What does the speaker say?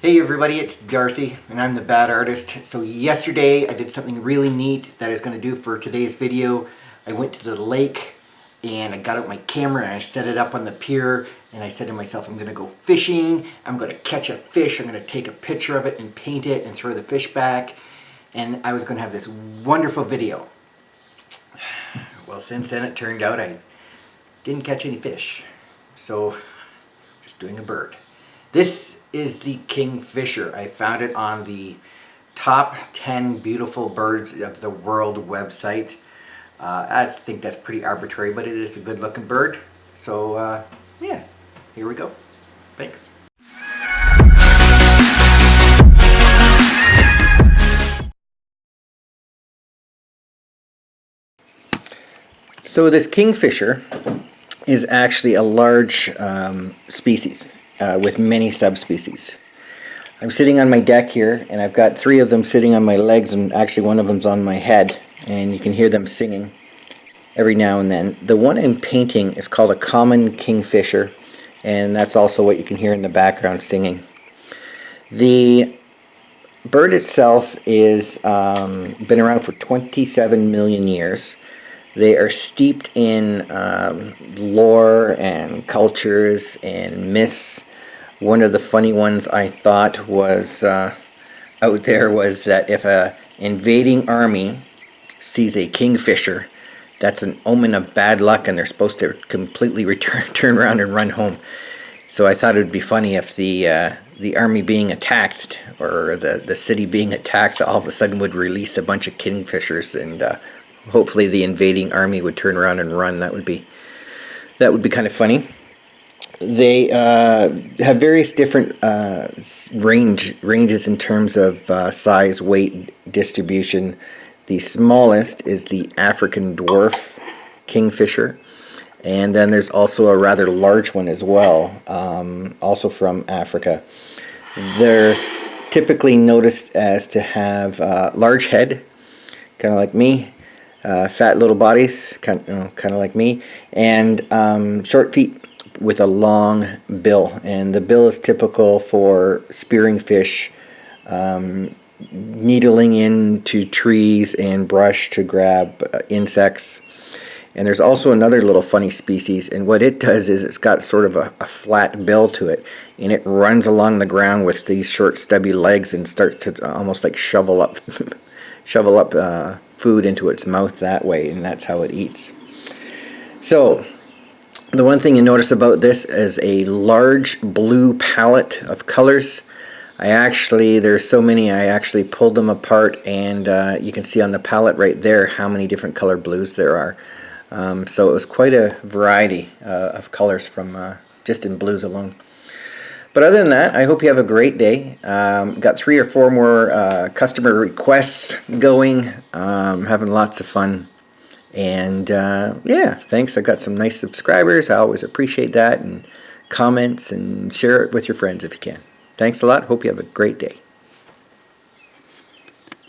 Hey everybody, it's Darcy and I'm the Bad Artist. So yesterday I did something really neat that I was going to do for today's video. I went to the lake and I got out my camera and I set it up on the pier and I said to myself I'm going to go fishing, I'm going to catch a fish, I'm going to take a picture of it and paint it and throw the fish back and I was going to have this wonderful video. Well since then it turned out I didn't catch any fish. So just doing a bird. This is the kingfisher. I found it on the top 10 beautiful birds of the world website. Uh, I think that's pretty arbitrary, but it is a good looking bird. So uh, yeah, here we go. Thanks. So this kingfisher is actually a large um, species uh, with many subspecies. I'm sitting on my deck here and I've got three of them sitting on my legs and actually one of them's on my head and you can hear them singing every now and then. The one I'm painting is called a common kingfisher and that's also what you can hear in the background singing. The bird itself is um, been around for 27 million years. They are steeped in um, lore and cultures and myths one of the funny ones I thought was uh, out there was that if a invading army sees a kingfisher, that's an omen of bad luck and they're supposed to completely return, turn around and run home. So I thought it would be funny if the uh, the army being attacked or the, the city being attacked all of a sudden would release a bunch of kingfishers and uh, hopefully the invading army would turn around and run. That would be that would be kind of funny they uh, have various different uh, range ranges in terms of uh, size, weight, distribution. The smallest is the African dwarf kingfisher, and then there's also a rather large one as well, um, also from Africa. They're typically noticed as to have uh, large head, kind of like me, uh, fat little bodies, kind, you know, kind of like me, and um, short feet with a long bill and the bill is typical for spearing fish um, needling into trees and brush to grab uh, insects. And there's also another little funny species and what it does is it's got sort of a, a flat bill to it and it runs along the ground with these short stubby legs and starts to almost like shovel up shovel up uh, food into its mouth that way and that's how it eats. So the one thing you notice about this is a large blue palette of colors. I actually, there's so many, I actually pulled them apart and uh, you can see on the palette right there how many different color blues there are. Um, so it was quite a variety uh, of colors from uh, just in blues alone. But other than that, I hope you have a great day. Um, got three or four more uh, customer requests going. Um, having lots of fun and uh, yeah, thanks. I got some nice subscribers. I always appreciate that. And comments and share it with your friends if you can. Thanks a lot. Hope you have a great day.